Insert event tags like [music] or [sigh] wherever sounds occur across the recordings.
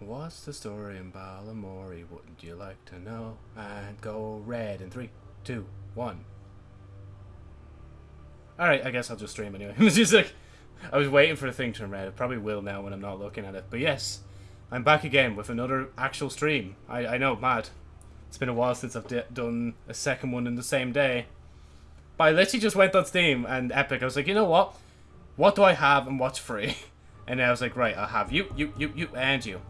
What's the story in Balamory? Wouldn't you like to know? And go red in three, two, one. Alright, I guess I'll just stream anyway. [laughs] it's just like, I was waiting for the thing to turn red. It probably will now when I'm not looking at it. But yes, I'm back again with another actual stream. I, I know, mad. It's been a while since I've done a second one in the same day. But I literally just went on Steam and Epic. I was like, you know what? What do I have and what's free? [laughs] And I was like, right, I'll have you, you, you, you, and you.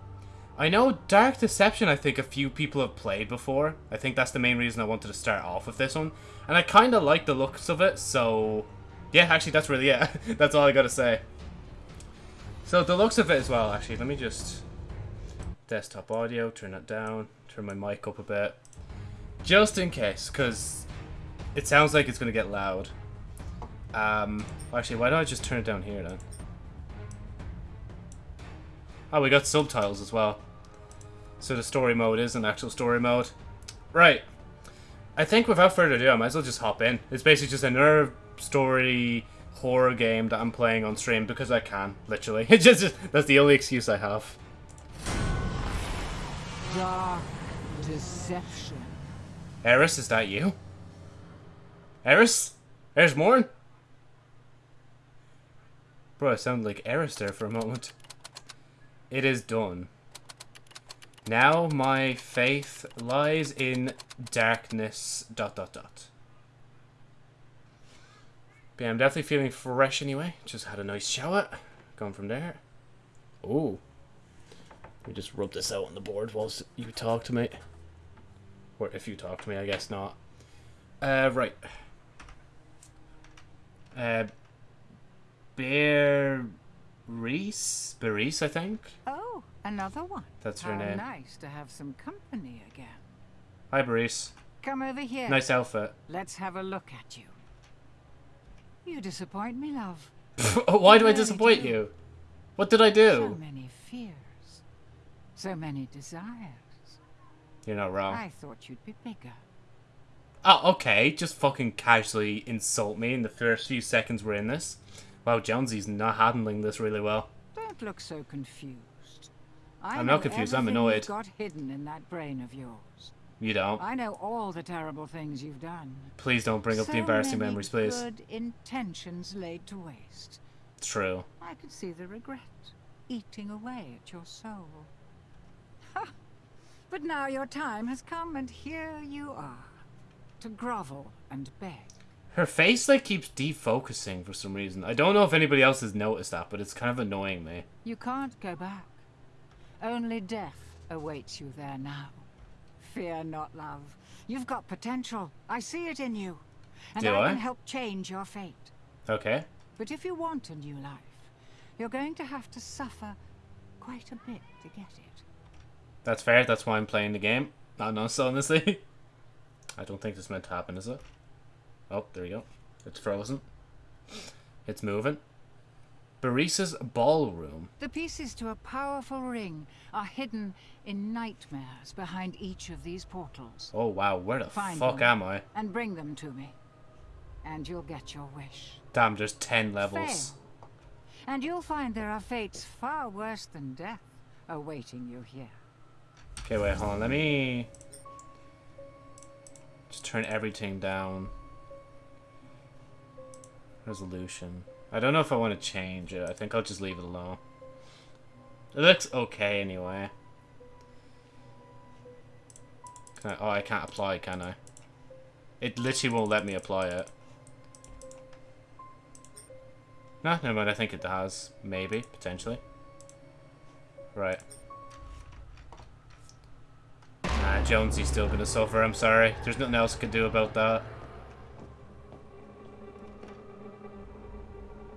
I know Dark Deception, I think a few people have played before. I think that's the main reason I wanted to start off with this one. And I kind of like the looks of it, so... Yeah, actually, that's really it. [laughs] that's all I gotta say. So, the looks of it as well, actually. Let me just... Desktop audio, turn that down, turn my mic up a bit. Just in case, because it sounds like it's gonna get loud. Um, actually, why don't I just turn it down here, then? Oh, we got subtitles as well. So the story mode is an actual story mode. Right. I think without further ado, I might as well just hop in. It's basically just another story horror game that I'm playing on stream because I can, literally. [laughs] It's just, that's the only excuse I have. Dark deception. Eris, is that you? Eris? Eris Morn? Bro, I sound like Eris there for a moment. It is done. Now my faith lies in darkness. Dot dot dot. But yeah, I'm definitely feeling fresh anyway. Just had a nice shower. Going from there. Ooh. Let me just rub this out on the board whilst you talk to me. Or if you talk to me, I guess not. Uh, right. Uh, Bear Reese? Bereese, I think? Oh, another one. That's her How name. nice to have some company again. Hi, Bereese. Come over here. Nice outfit. Let's have a look at you. You disappoint me, love. [laughs] Why do I disappoint do. you? What did I do? So many fears. So many desires. You're not wrong. I thought you'd be bigger. Oh, okay. Just fucking casually insult me in the first few seconds we're in this. Wow, Jonesy's not handling this really well. Don't look so confused. I I'm not confused, I'm annoyed. Got hidden in that brain of yours. You don't. I know all the terrible things you've done. Please don't bring up the embarrassing many memories, please. Good intentions laid to waste. True. I could see the regret eating away at your soul. Ha! But now your time has come, and here you are, to grovel and beg. Her face, like, keeps defocusing for some reason. I don't know if anybody else has noticed that, but it's kind of annoying me. You can't go back. Only death awaits you there now. Fear not, love. You've got potential. I see it in you. And Do I, I? can help change your fate. Okay. But if you want a new life, you're going to have to suffer quite a bit to get it. That's fair. That's why I'm playing the game. Not us, honestly. [laughs] I don't think this meant to happen, is it? Oh, there you go. It's frozen. It's moving. Barisa's ballroom. The pieces to a powerful ring are hidden in nightmares behind each of these portals. Oh wow, where the Find fuck am I? And bring them to me. And you'll get your wish. Damn, there's ten levels. Fail. And you'll find there are fates far worse than death awaiting you here. Okay, wait, hold on. Let me just turn everything down. Resolution. I don't know if I want to change it. I think I'll just leave it alone. It looks okay anyway. Can I, oh, I can't apply, can I? It literally won't let me apply it. No, never mind. I think it has. Maybe, potentially. Right. Nah, Jonesy's still gonna suffer, I'm sorry. There's nothing else I can do about that.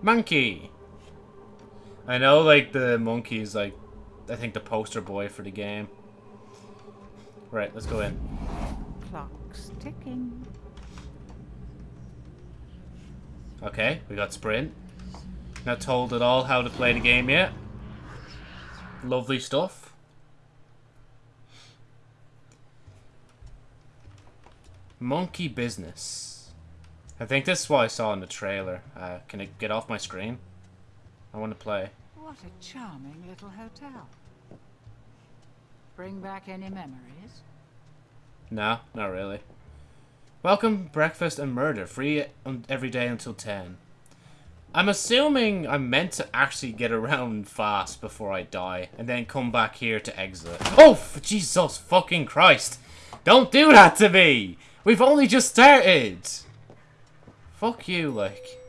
Monkey! I know, like, the monkey is, like, I think the poster boy for the game. Right, let's go in. Clock's ticking. Okay, we got sprint. Not told at all how to play the game yet. Lovely stuff. Monkey business. I think this is what I saw in the trailer. Uh, can it get off my screen? I want to play. What a charming little hotel. Bring back any memories? No, not really. Welcome, breakfast and murder. Free every day until 10. I'm assuming I'm meant to actually get around fast before I die, and then come back here to exit. Oh, Jesus fucking Christ! Don't do that to me! We've only just started! Fuck you, like.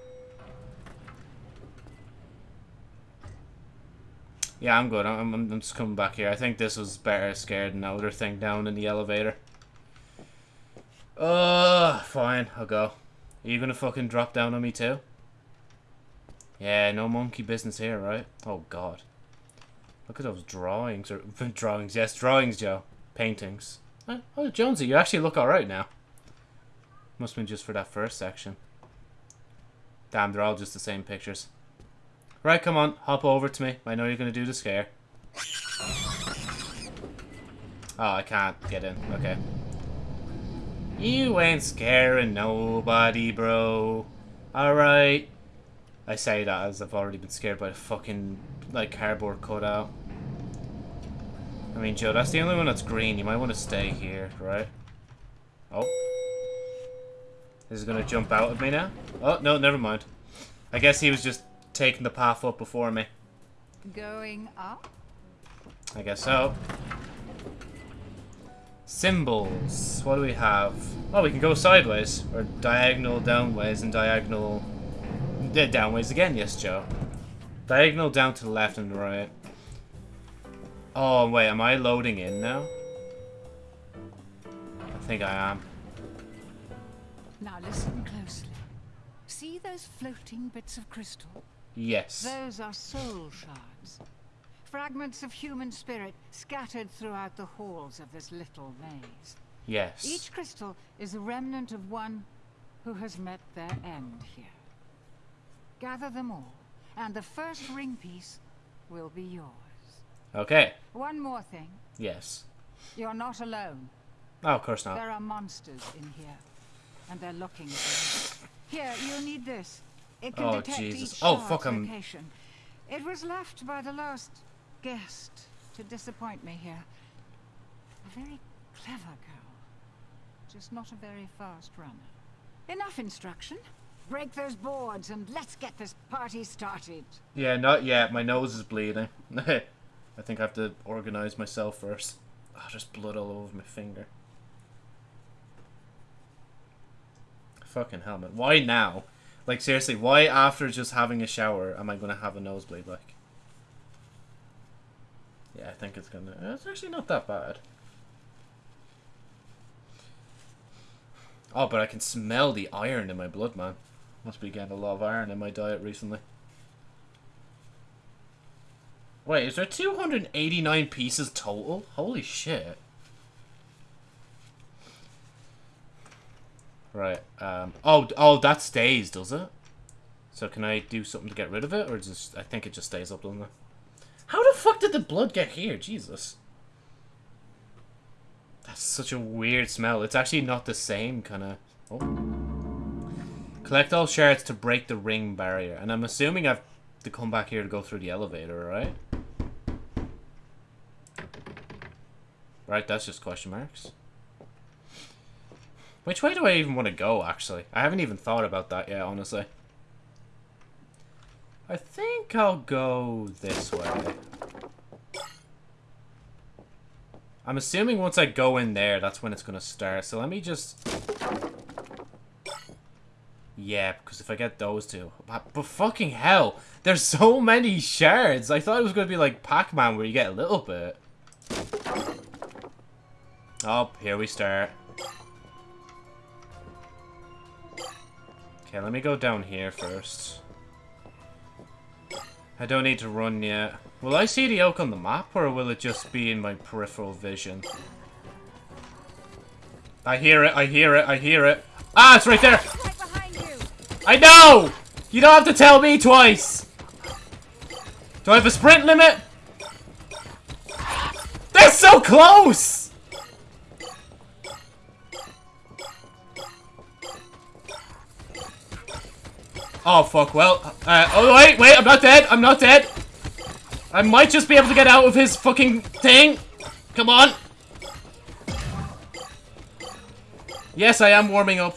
Yeah, I'm good. I'm, I'm, just coming back here. I think this was better scared than the other thing down in the elevator. Uh, fine. I'll go. Are you gonna fucking drop down on me too? Yeah, no monkey business here, right? Oh god. Look at those drawings. Or [laughs] drawings, yes, drawings, Joe. Paintings. Oh, oh, Jonesy, you actually look alright now. Must have been just for that first section. Damn, they're all just the same pictures. Right, come on, hop over to me. I know you're gonna do the scare. Oh, I can't get in. Okay. You ain't scaring nobody, bro. Alright. I say that as I've already been scared by the fucking, like, cardboard cutout. I mean, Joe, that's the only one that's green. You might want to stay here, right? Oh. Is it gonna jump out of me now? Oh, no, never mind. I guess he was just taking the path up before me. Going up? I guess so. Symbols. What do we have? Oh, we can go sideways. Or diagonal downways and diagonal... Yeah, downways again, yes, Joe. Diagonal down to the left and the right. Oh, wait, am I loading in now? I think I am. Now listen closely. See those floating bits of crystal? Yes. Those are soul shards. Fragments of human spirit scattered throughout the halls of this little maze. Yes. Each crystal is a remnant of one who has met their end here. Gather them all, and the first ring piece will be yours. Okay. One more thing. Yes. You're not alone. Oh, of course not. There are monsters in here, and they're looking. Here, you'll need this. It can Oh, detect Jesus. each Oh, fuck, I'm- location. It was left by the last guest to disappoint me here. A very clever girl, just not a very fast runner. Enough instruction. Break those boards and let's get this party started. Yeah, not yet. My nose is bleeding. [laughs] I think I have to organize myself first. Oh, there's blood all over my finger. Fucking helmet. Why now? Like, seriously, why after just having a shower am I going to have a nosebleed, like? Yeah, I think it's gonna... It's actually not that bad. Oh, but I can smell the iron in my blood, man. Must be getting a lot of iron in my diet recently. Wait, is there 289 pieces total? Holy shit. Right, um, oh, oh, that stays, does it? So can I do something to get rid of it, or just, I think it just stays up, doesn't it? How the fuck did the blood get here? Jesus. That's such a weird smell. It's actually not the same kind of... Oh. Collect all shards to break the ring barrier. And I'm assuming I've to come back here to go through the elevator, right? Right, that's just question marks. Which way do I even want to go, actually? I haven't even thought about that yet, honestly. I think I'll go this way. I'm assuming once I go in there, that's when it's going to start. So let me just... Yeah, because if I get those two... But, but fucking hell! There's [laughs] so many shards! I thought it was going to be like Pac-Man where you get a little bit. Oh, here we start. Okay, let me go down here first. I don't need to run yet. Will I see the oak on the map, or will it just be in my peripheral vision? I hear it, I hear it, I hear it. Ah, it's right there! I know! You don't have to tell me twice! Do I have a sprint limit? They're so close! Oh, fuck, well, uh, oh, wait, wait, I'm not dead, I'm not dead. I might just be able to get out of his fucking thing. Come on! Yes, I am warming up.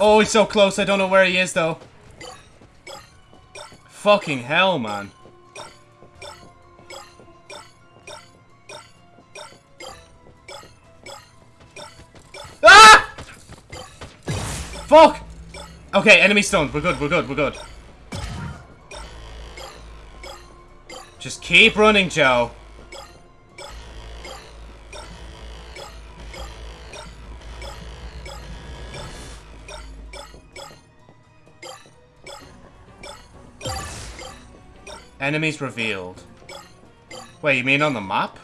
Oh, he's so close. I don't know where he is, though. Fucking hell, man. Fuck! Okay, enemy stoned. We're good, we're good, we're good. Just keep running, Joe. Enemies revealed. Wait, you mean on the map?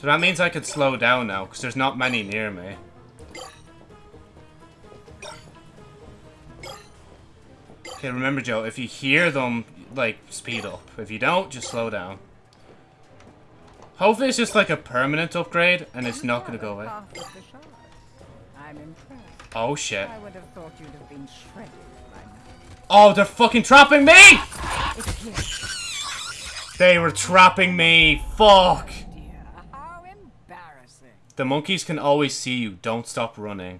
So that means I could slow down now, because there's not many near me. Okay, remember, Joe, if you hear them, like, speed up. If you don't, just slow down. Hopefully it's just like a permanent upgrade, and it's not gonna go away. Oh, shit. Oh, they're fucking trapping me! They were trapping me. Fuck. The monkeys can always see you. Don't stop running.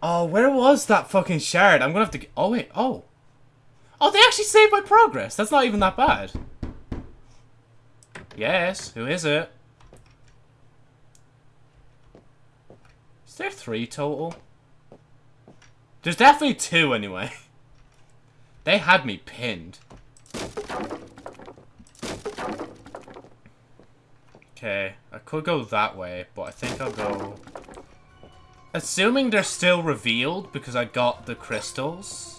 Oh, where was that fucking shard? I'm gonna have to... Oh, wait. Oh. Oh, they actually saved my progress. That's not even that bad. Yes. Who is it? Is there three total? There's definitely two anyway. [laughs] They had me pinned. Okay, I could go that way, but I think I'll go... Assuming they're still revealed because I got the crystals.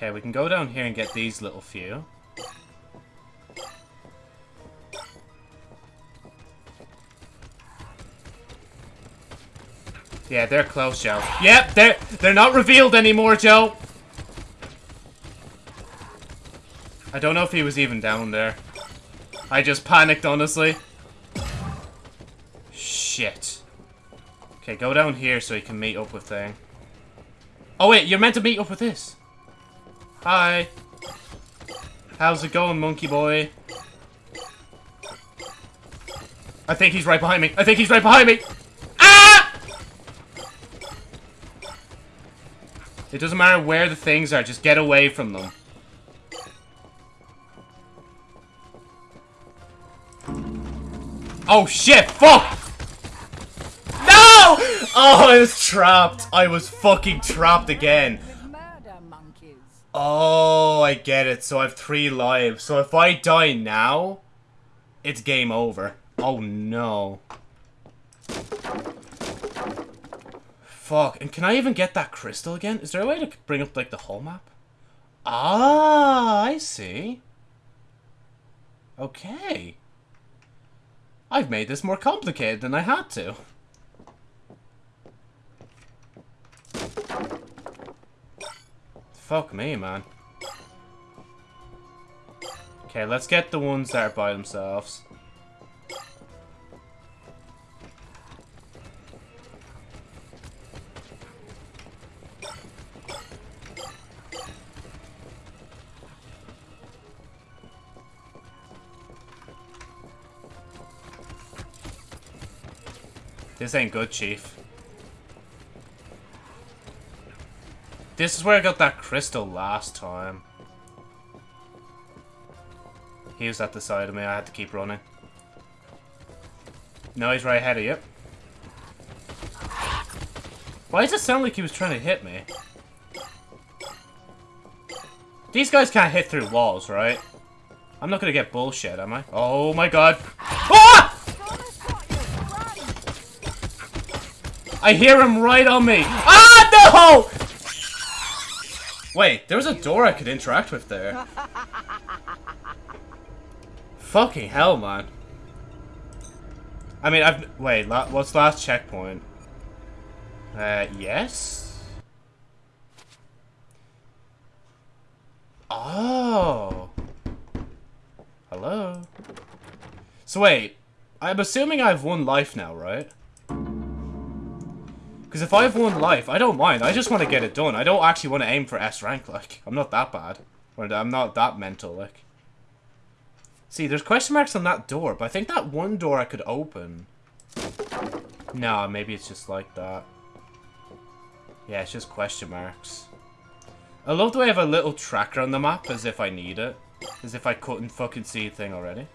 Okay, we can go down here and get these little few. Yeah, they're close, Joe. Yep, they're they're not revealed anymore, Joe. I don't know if he was even down there. I just panicked, honestly. Shit. Okay, go down here so you can meet up with thing. Oh wait, you're meant to meet up with this. Hi. How's it going, monkey boy? I think he's right behind me. I think he's right behind me. Ah! It doesn't matter where the things are, just get away from them. Oh shit, fuck! No! [laughs] Oh, I was trapped. I was fucking trapped again. Oh, I get it. So I have three lives. So if I die now, it's game over. Oh no. Fuck. And can I even get that crystal again? Is there a way to bring up like the whole map? Ah, I see. Okay. I've made this more complicated than I had to. Fuck me, man. Okay, let's get the ones that are by themselves. This ain't good, Chief. This is where I got that crystal last time. He was at the side of me, I had to keep running. No, he's right ahead of you. Why does it sound like he was trying to hit me? These guys can't hit through walls, right? I'm not gonna get bullshit, am I? Oh my god. Ah! I hear him right on me. Ah, no! Wait, there was a door I could interact with there. Fucking hell, man. I mean, I've... Wait, la what's last checkpoint? Uh, yes? Oh. Hello? So wait, I'm assuming I have one life now, right? Because if I have one life, I don't mind. I just want to get it done. I don't actually want to aim for S rank, like. I'm not that bad. I'm not that mental, like. See, there's question marks on that door, but I think that one door I could open. Nah, maybe it's just like that. Yeah, it's just question marks. I love the way I have a little tracker on the map as if I need it. As if I couldn't fucking see a thing already.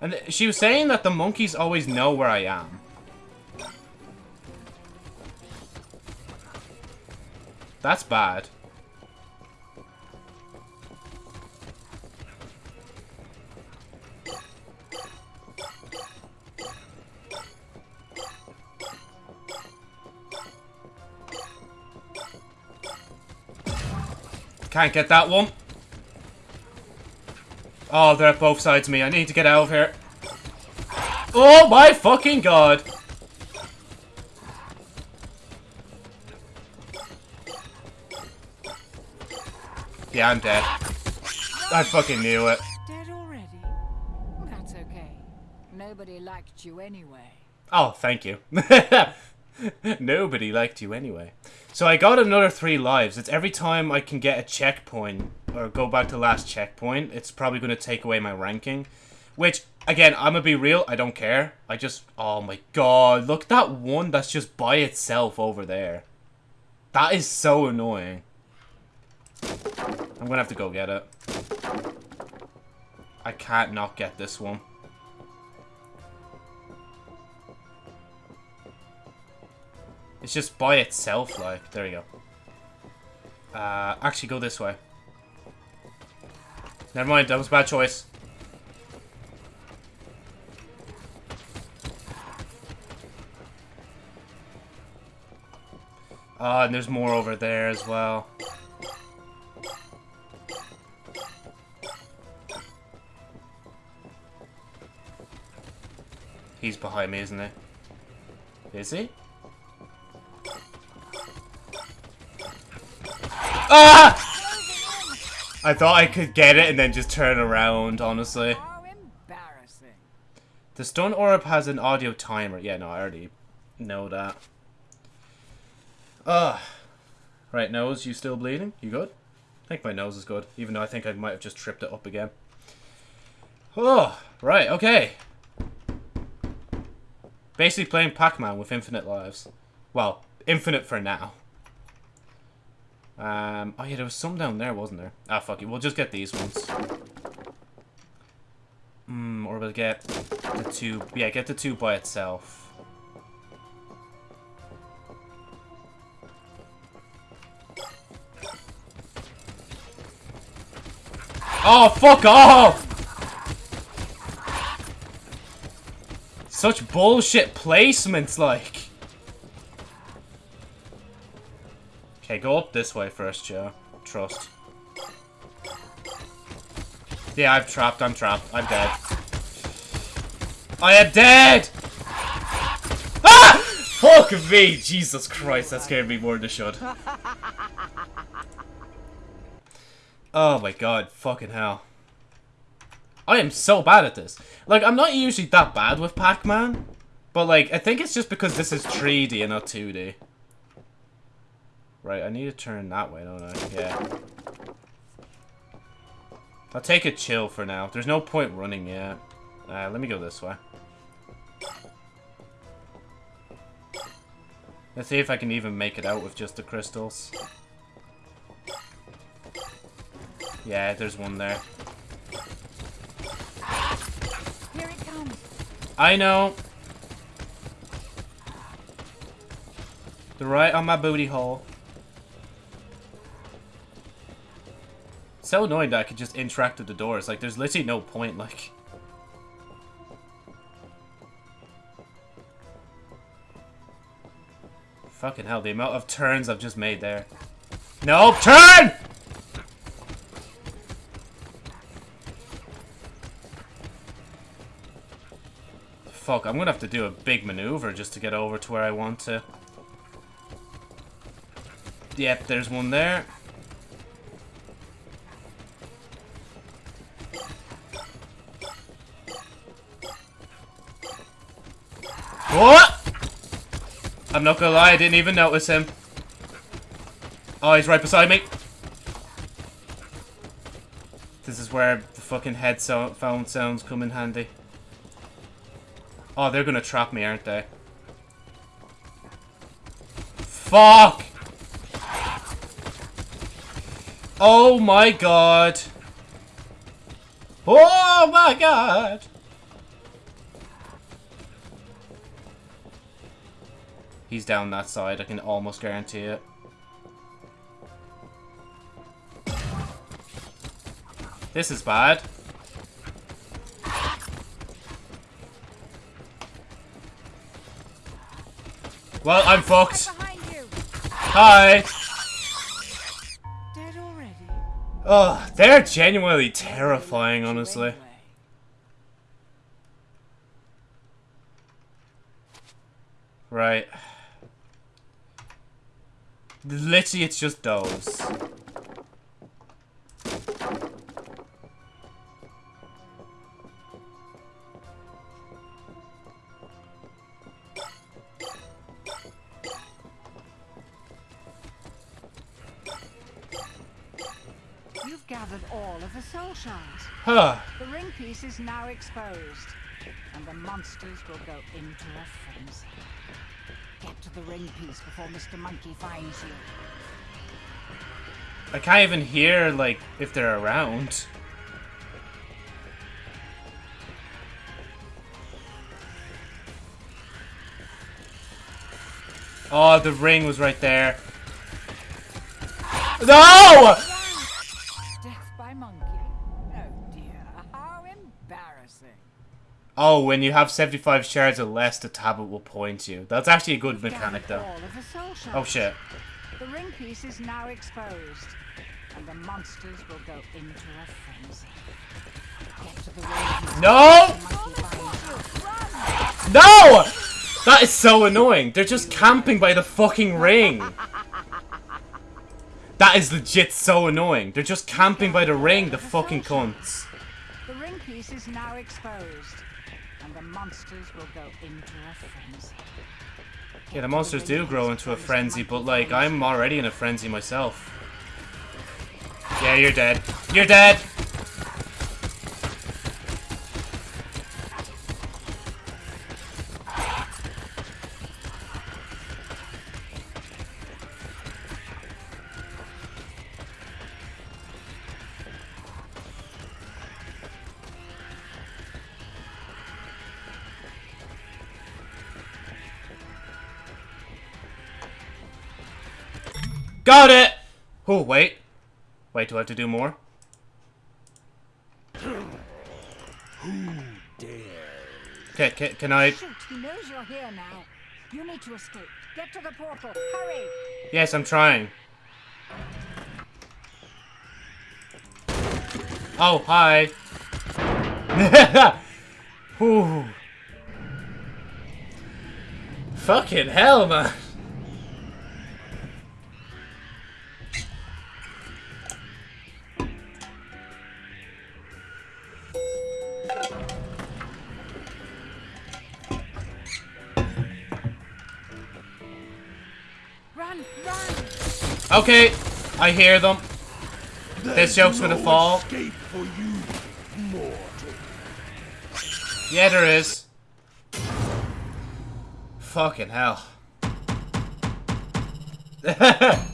And she was saying that the monkeys always know where I am. That's bad. Can't get that one. Oh, they're at both sides of me. I need to get out of here. Oh my fucking god. Yeah, I'm dead. I fucking knew it. Dead already? That's okay. Nobody liked you anyway. Oh, thank you. [laughs] Nobody liked you anyway. So I got another three lives. It's every time I can get a checkpoint or go back to last checkpoint, it's probably going to take away my ranking. Which, again, I'm going to be real, I don't care. I just, oh my god, look that one that's just by itself over there. That is so annoying. I'm to have to go get it. I can't not get this one. It's just by itself, like. There you go. Uh, actually, go this way. Never mind, that was a bad choice. Ah, and there's more over there as well. He's behind me, isn't he? Is he? Ah! I thought I could get it and then just turn around, honestly. The stone orb has an audio timer. Yeah, no, I already know that. Ugh. Right, nose, you still bleeding? You good? I think my nose is good, even though I think I might have just tripped it up again. Oh, right, okay. Basically playing Pac-Man with infinite lives. Well, infinite for now. Um, oh yeah, there was some down there, wasn't there? Ah, fuck it. We'll just get these ones. Hmm, or we'll get the two. Yeah, get the two by itself. Oh, fuck off! Such bullshit placements, like. Okay, go up this way first, Joe. Trust. Yeah, I've trapped. I'm trapped. I'm dead. I am dead! Ah! Fuck me! Jesus Christ, that scared me more than it should. [laughs] Oh my god, fucking hell. I am so bad at this. Like, I'm not usually that bad with Pac-Man. But, like, I think it's just because this is 3D and not 2D. Right, I need to turn that way, don't I? Yeah. I'll take a chill for now. There's no point running yet. Uh, let me go this way. Let's see if I can even make it out with just the crystals. Yeah, there's one there. Here it comes. I know. The right on my booty hole. so annoying that I could just interact with the doors. Like, there's literally no point, like... Fucking hell, the amount of turns I've just made there. No, turn! Fuck, I'm gonna have to do a big maneuver just to get over to where I want to. Yep, there's one there. What? I'm not gonna lie, I didn't even notice him. Oh, he's right beside me. This is where the fucking headphone sounds come in handy. Oh, they're gonna trap me, aren't they? Fuck! Oh my god! Oh my god! He's down that side, I can almost guarantee it. This is bad. Well, I'm fucked. Hi. Dead already? Oh, they're genuinely terrifying, honestly. Right. Literally, it's just those. Huh. The ring piece is now exposed, and the monsters will go into a frenzy. Get to the ring piece before Mr. Monkey finds you. I can't even hear, like, if they're around. Oh, the ring was right there. No! Oh, when you have 75 shards or less, the tablet will point you. That's actually a good mechanic, though. All of the soul shards. Oh, shit. The ring piece is now exposed, and the monsters will go into a frenzy. Get to the ring piece. No! before the monkey finds you. Run! No! That is so annoying. They're just camping by the fucking ring. That is legit so annoying. They're just camping by the ring, the fucking cunts. The ring piece is now exposed, monsters will go into a frenzy. Yeah, the monsters do grow into a frenzy, but like, I'm already in a frenzy myself. Yeah, you're dead. You're dead! Got it! Oh, wait. Wait, do I have to do more? Okay, can, can I... Shoot, he knows you're here now. You need to escape. Get to the portal. Hurry! Yes, I'm trying. Oh, hi. [laughs] Whew. Fucking hell, man. Okay, I hear them. This joke's gonna fall. Escape for you, mortal. Yeah, there is. Fucking hell. [laughs]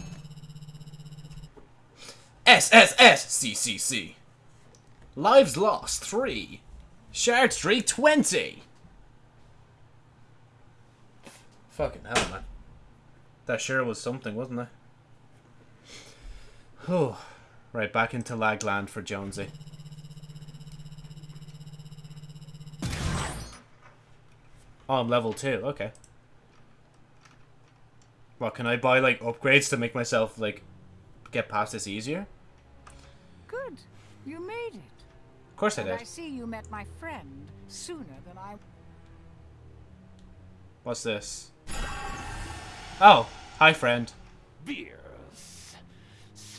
SSSCCC. Lives lost 3. Shard streak 20. Fucking hell, man. That sure was something, wasn't it? Whew. Right, back into Lagland for Jonesy. Oh, I'm level 2, okay. What, can I buy, like, upgrades to make myself, like, get past this easier? Good. You made it. Of course I did. I see you met my friend sooner than I. What's this? Oh, hi friend. Beers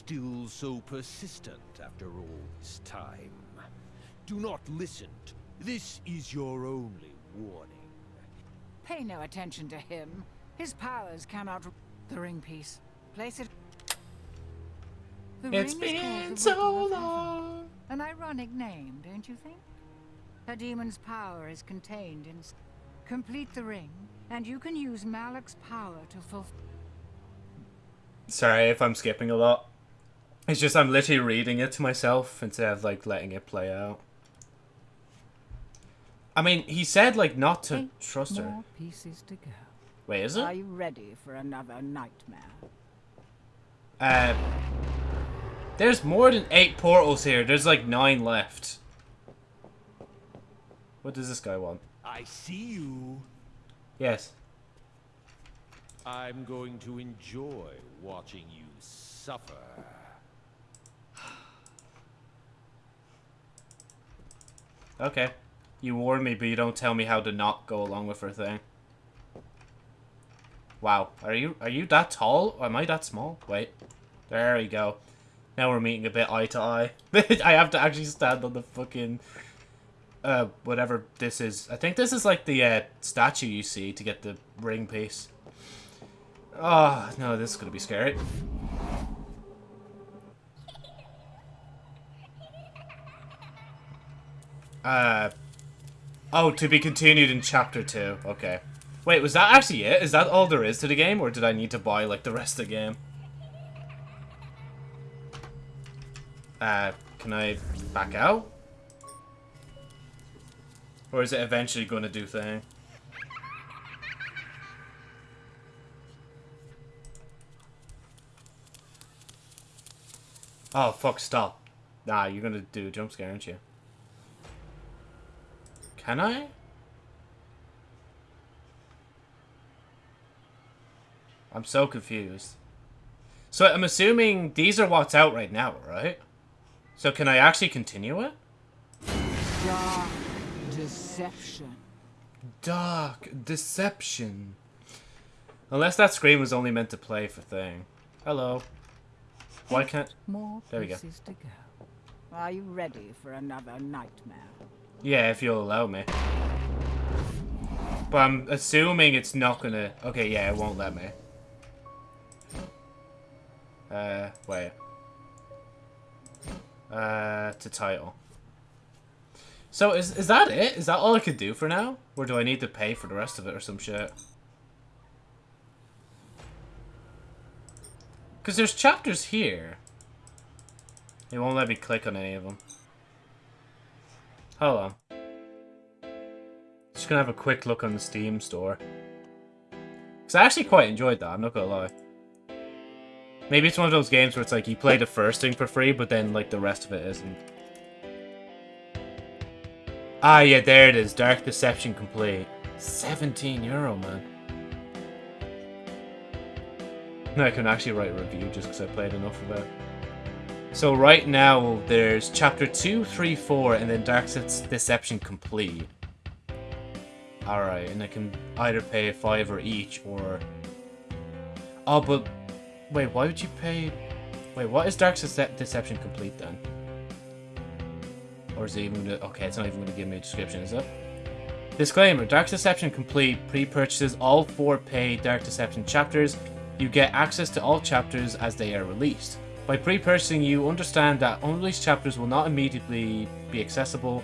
still so persistent after all this time? Do not listen. This is your only warning. Pay no attention to him. His powers cannot. The ring piece. Place it. The It's ring been the so Ripple of Heaven. long. An ironic name, don't you think? A demon's power is contained in. s- Complete the ring, and you can use Malak's power to fulfill. Sorry if I'm skipping a lot. It's just I'm literally reading it to myself instead of like letting it play out. I mean, he said like not to Eight trust her. more pieces to go. Wait, is it? Are you ready for another nightmare? Uh, there's more than eight portals here. There's like nine left. What does this guy want? I see you. Yes. I'm going to enjoy watching you suffer. Okay. You warn me, but you don't tell me how to not go along with her thing. Wow. Are you are you that tall? Or am I that small? Wait. There we go. Now we're meeting a bit eye to eye. [laughs] I have to actually stand on the fucking uh whatever this is. I think this is like the uh, statue you see to get the ring piece. Oh, no, this is gonna be scary. Uh Oh, to be continued in chapter 2. Okay. Wait, was that actually it? Is that all there is to the game, or did I need to buy, like, the rest of the game? Uh, can I back out? Or is it eventually going to do thing? Oh, fuck, stop. Nah, you're gonna do a jump scare, aren't you? Can I? I'm so confused. So I'm assuming these are what's out right now, right? So can I actually continue it? Dark deception. Dark deception. Unless that screen was only meant to play for thing. Hello. Why can't... More There we go. to go. Are you ready for another nightmare? Yeah, if you'll allow me. But I'm assuming it's not gonna... Okay, yeah, it won't let me. Uh, wait. Uh, to title. So is is that it? Is that all I could do for now? Or do I need to pay for the rest of it or some shit? Because there's chapters here. It won't let me click on any of them. Hold on. Just gonna have a quick look on the Steam store. Because I actually quite enjoyed that, I'm not gonna lie. Maybe it's one of those games where it's like you play the first thing for free, but then like the rest of it isn't. Ah, yeah, there it is. Dark Deception complete. 17 euro, man. Now I can actually write a review just because I played enough of it. So right now, there's chapter 2, 3, 4, and then Dark Se- Deception complete. Alright, and I can either pay a fiver each, or... Oh, but... Wait, why would you pay... Wait, what is Dark Dece- Deception complete then? Or is it even gonna... Okay, it's not even gonna give me a description, is it? Disclaimer, Dark Deception Complete pre-purchases all four paid Dark Deception chapters. You get access to all chapters as they are released. By pre-purchasing, you understand that unreleased chapters will not immediately be accessible.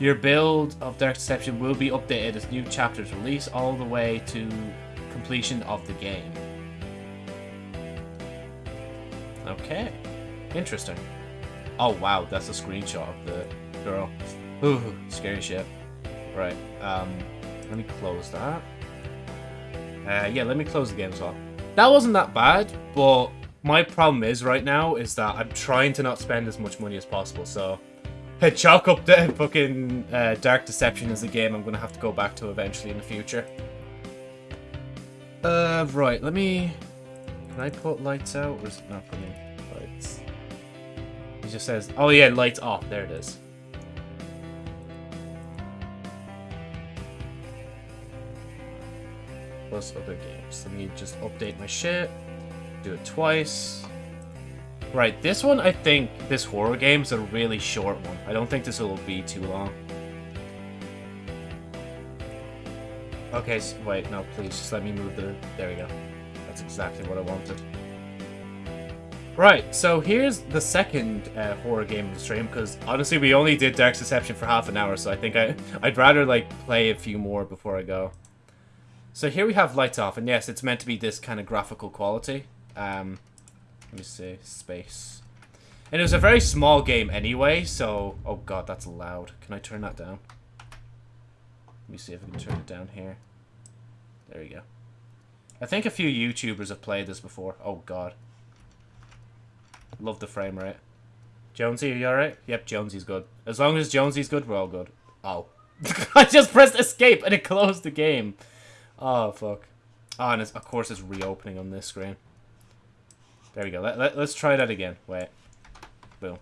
Your build of Dark Deception will be updated as new chapters release all the way to completion of the game. Okay. Interesting. Oh wow, that's a screenshot of the girl. Ooh, scary shit. Right, um, let me close that. Uh, yeah, let me close the game as well. That wasn't that bad, but my problem is right now is that I'm trying to not spend as much money as possible, so... [laughs] Hey, chalk up the [laughs] fucking uh, Dark Deception is a game I'm gonna have to go back to eventually in the future. Uh, right, let me... Can I put lights out, or is it not putting lights? It just says, oh yeah, lights off, there it is. Plus other games. Let me just update my shit. Do it twice. Right, this one, I think, this horror game is a really short one. I don't think this will be too long. Okay, so, wait, no, please, just let me move the... There we go. That's exactly what I wanted. Right, so here's the second uh, horror game of the stream, because honestly, we only did Dark's Deception for half an hour, so I think I, [laughs] I'd rather, like, play a few more before I go. So here we have Lights Off, and yes, it's meant to be this kind of graphical quality. Um, let me see, space. And it was a very small game anyway, so... Oh god, that's loud. Can I turn that down? Let me see if I can turn it down here. There we go. I think a few YouTubers have played this before. Oh god. Love the frame rate. Jonesy, are you alright? Yep, Jonesy's good. As long as Jonesy's good, we're all good. Oh. [laughs] I just pressed escape and it closed the game. Oh, fuck. Oh, and of course it's reopening on this screen. There we go. Let, let, let's try that again. Wait. Boom.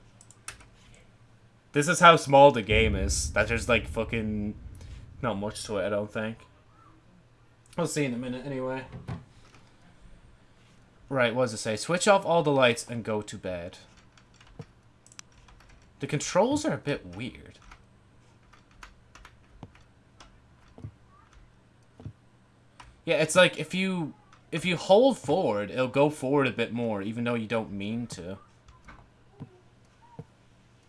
This is how small the game is. That there's like fucking not much to it, I don't think. We'll see in a minute anyway. Right, what does it say? Switch off all the lights and go to bed. The controls are a bit weird. Yeah, it's like if you if you hold forward, it'll go forward a bit more, even though you don't mean to.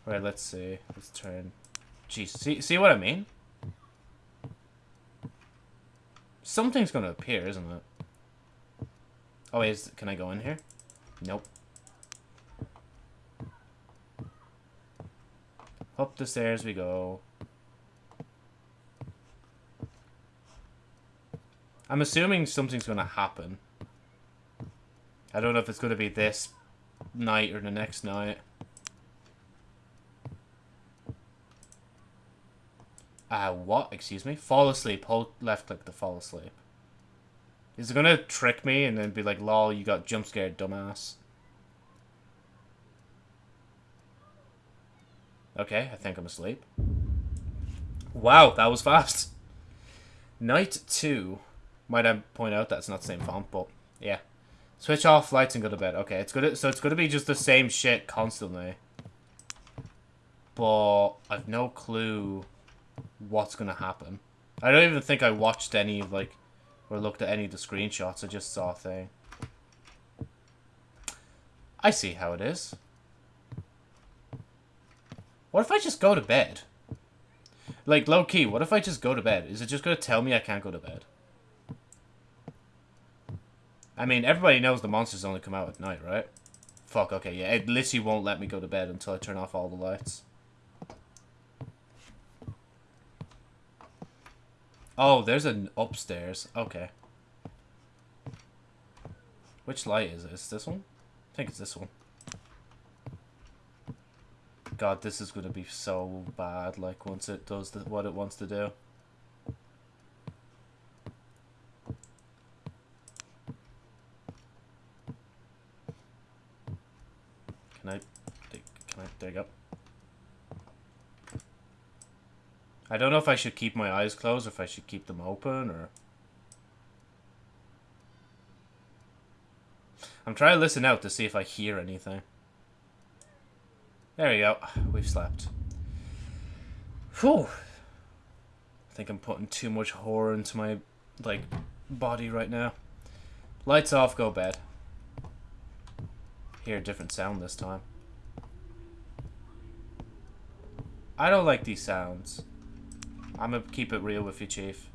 Right, let's see. Let's turn. Jeez, see, see what I mean? Something's gonna appear, isn't it? Oh, is can I go in here? Nope. Up the stairs we go. I'm assuming something's going to happen. I don't know if it's going to be this night or the next night. Uh, what? Excuse me? Fall asleep. Hold left click to fall asleep. Is it going to trick me and then be like, lol, you got jump scared, dumbass? Okay, I think I'm asleep. Wow, that was fast. Night 2. Might I point out that's not the same font, but yeah. Switch off lights and go to bed. Okay, it's gonna so it's gonna be just the same shit constantly. But I've no clue what's gonna happen. I don't even think I watched any of like or looked at any of the screenshots. I just saw a thing. I see how it is. What if I just go to bed? Like, low key, what if I just go to bed? Is it just gonna tell me I can't go to bed? I mean, everybody knows the monsters only come out at night, right? Fuck, okay, yeah. It literally won't let me go to bed until I turn off all the lights. Oh, there's an upstairs. Okay. Which light is it? Is this one? I think it's this one. God, this is going to be so bad, like, once it does the, what it wants to do. Can I, dig, can I, you go. I don't know if I should keep my eyes closed or if I should keep them open or... I'm trying to listen out to see if I hear anything. There we go. We've slept. Whew. I think I'm putting too much horror into my, like, body right now. Lights off, go bed hear a different sound this time. I don't like these sounds. I'm gonna keep it real with you, Chief.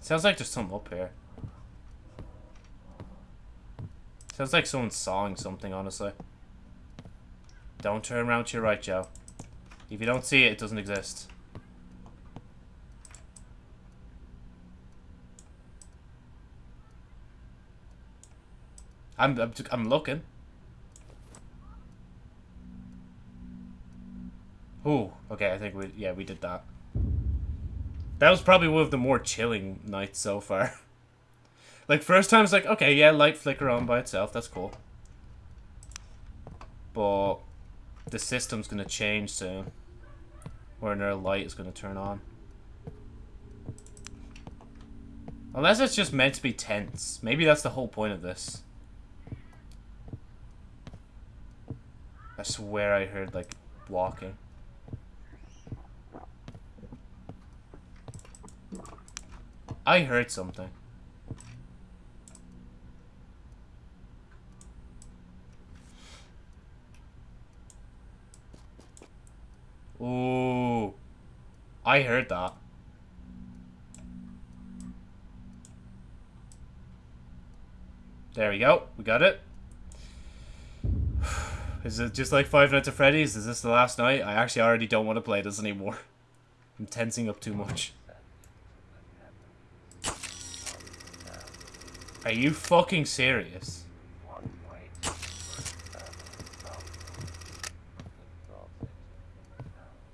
Sounds like there's something up here. Sounds like someone's sawing something, honestly. Don't turn around to your right, Joe. If you don't see it, it doesn't exist. I'm, I'm, I'm looking. Oh, okay, I think we, yeah, we did that. That was probably one of the more chilling nights so far. [laughs] like, first time it's like, okay, yeah, light flicker on by itself, that's cool. But the system's gonna change soon. Where another light is gonna turn on. Unless it's just meant to be tense. Maybe that's the whole point of this. I swear I heard, like, walking. I heard something. Ooh. I heard that. There we go. We got it. [sighs] Is it just like Five Nights at Freddy's? Is this the last night? I actually already don't want to play this anymore. [laughs] I'm tensing up too much. Are you fucking serious?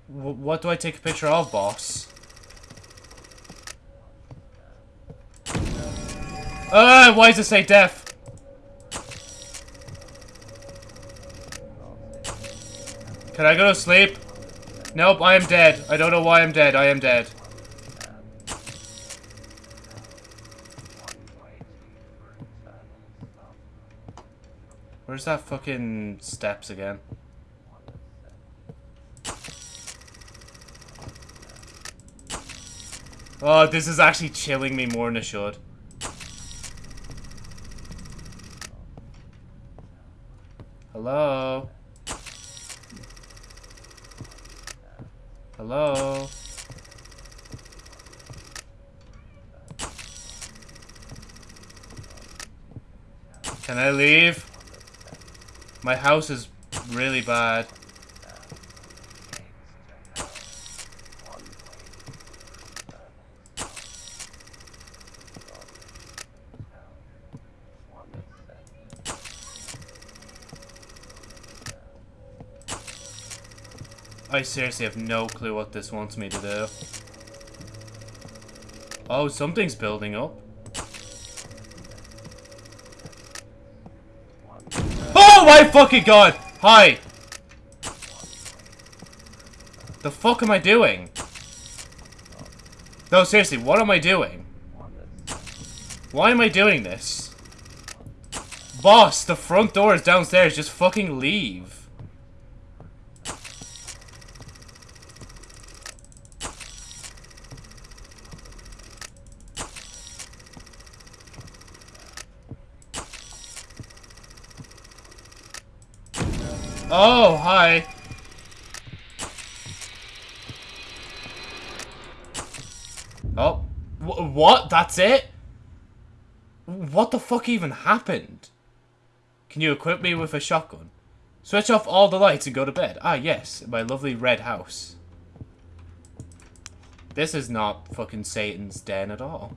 What do I take a picture of, boss? Ah, why does it say death? Can I go to sleep? Nope, I am dead. I don't know why I'm dead. I am dead. Where's that fucking steps again? Oh, this is actually chilling me more than it should. Hello? Hello? Can I leave? My house is really bad. I seriously have no clue what this wants me to do. Oh, something's building up. Oh my fucking god! Hi! The fuck am I doing? No, seriously, what am I doing? Why am I doing this? Boss, the front door is downstairs. Just fucking leave. Oh, hi. Oh, what? That's it? What the fuck even happened? Can you equip me with a shotgun? Switch off all the lights and go to bed. Ah, yes, my lovely red house. This is not fucking Satan's den at all.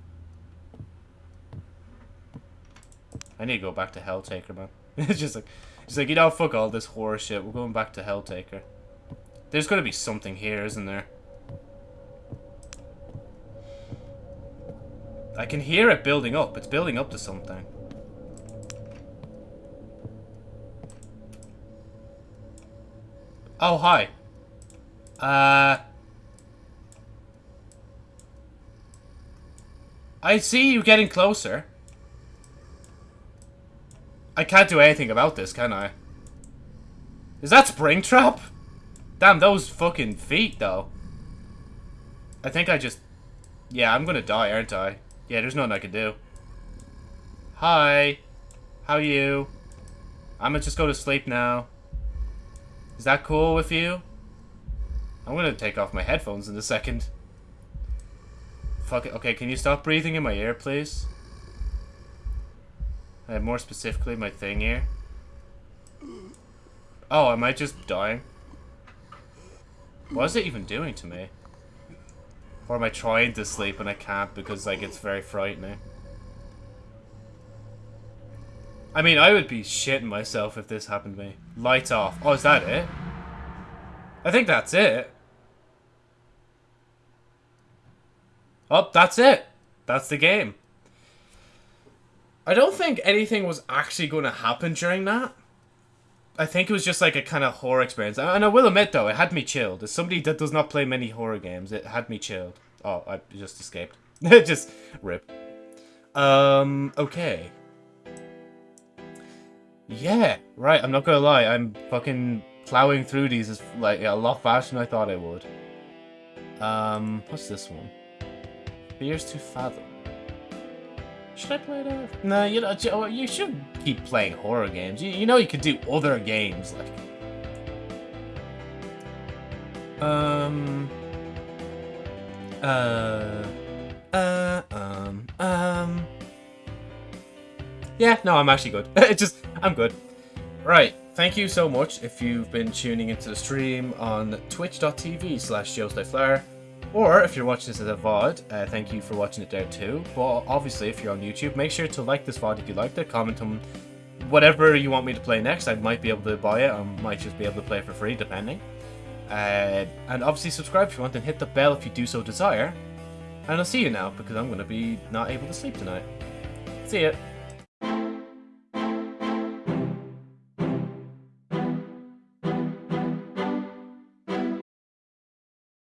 I need to go back to Helltaker, man. [laughs] it's just like... He's like, you know, fuck all this horror shit. We're going back to Helltaker. There's got to be something here, isn't there? I can hear it building up. It's building up to something. Oh, hi. Uh... I see you getting closer. I can't do anything about this, can I? Is that Springtrap? Damn, those fucking feet, though. I think I just... Yeah, I'm gonna die, aren't I? Yeah, there's nothing I can do. Hi. How you? I'm gonna just go to sleep now. Is that cool with you? I'm gonna take off my headphones in a second. Fuck it. Okay, can you stop breathing in my ear, please? Uh, more specifically, my thing here. Oh, am I just dying? What is it even doing to me? Or am I trying to sleep and I can't because, like, it's very frightening? I mean, I would be shitting myself if this happened to me. Lights off. Oh, is that it? I think that's it. Oh, that's it. That's the game. I don't think anything was actually going to happen during that. I think it was just like a kind of horror experience. And I will admit, though, it had me chilled. As somebody that does not play many horror games, it had me chilled. Oh, I just escaped. [laughs] just rip. Um, okay. Yeah, right, I'm not gonna lie. I'm fucking plowing through these is like a lot faster than I thought I would. Um, what's this one? Fears to Fathom. Should I play that? No, you know, oh, you should keep playing horror games. You, you know you could do other games, like... Um... Uh... Uh, um, um... Yeah, no, I'm actually good. [laughs] it just, I'm good. Right, thank you so much if you've been tuning into the stream on twitch.tv slash joeslyflower. Or if you're watching this as a VOD, uh, thank you for watching it there too. But obviously, if you're on YouTube, make sure to like this VOD if you liked it. Comment on whatever you want me to play next. I might be able to buy it, or might just be able to play it for free, depending. Uh, and obviously, subscribe if you want, and hit the bell if you do so desire. And I'll see you now, because I'm going to be not able to sleep tonight. See ya.